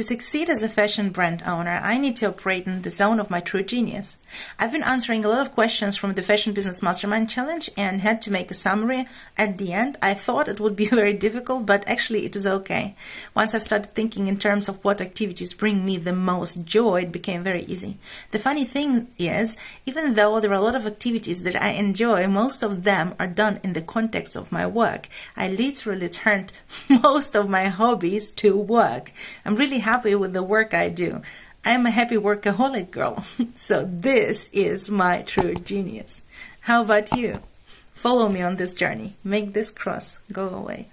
To succeed as a fashion brand owner, I need to operate in the zone of my true genius. I've been answering a lot of questions from the Fashion Business Mastermind Challenge and had to make a summary at the end. I thought it would be very difficult, but actually it is okay. Once I've started thinking in terms of what activities bring me the most joy, it became very easy. The funny thing is, even though there are a lot of activities that I enjoy, most of them are done in the context of my work. I literally turned most of my hobbies to work. I'm really happy with the work I do. I am a happy workaholic girl. so this is my true genius. How about you? Follow me on this journey. Make this cross go away.